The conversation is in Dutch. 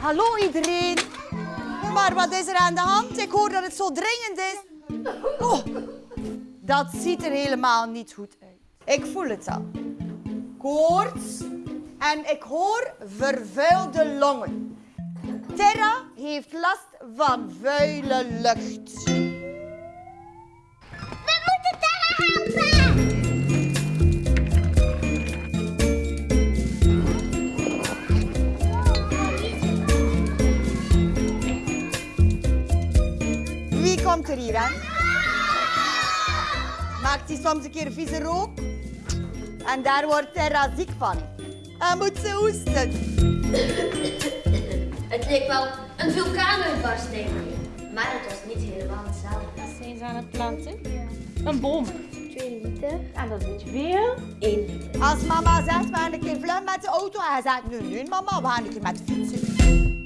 Hallo iedereen. Maar wat is er aan de hand? Ik hoor dat het zo dringend is. Oh, dat ziet er helemaal niet goed uit. Ik voel het al. Koorts en ik hoor vervuilde longen. Terra heeft last van vuile lucht. Komt er hier aan? Maakt hij soms een keer vieze rook? En daar wordt Terra ziek van. En moet ze hoesten. Het leek wel een vulkaanuitbarsting. Maar het was niet helemaal hetzelfde. Wat zijn ze aan het planten? Een boom. 2 liter, En dat weet je veel. 1 liter. Als mama zegt, we gaan een keer vlug met de auto. En hij zegt, nee, nee mama, we gaan een keer met de fietsen.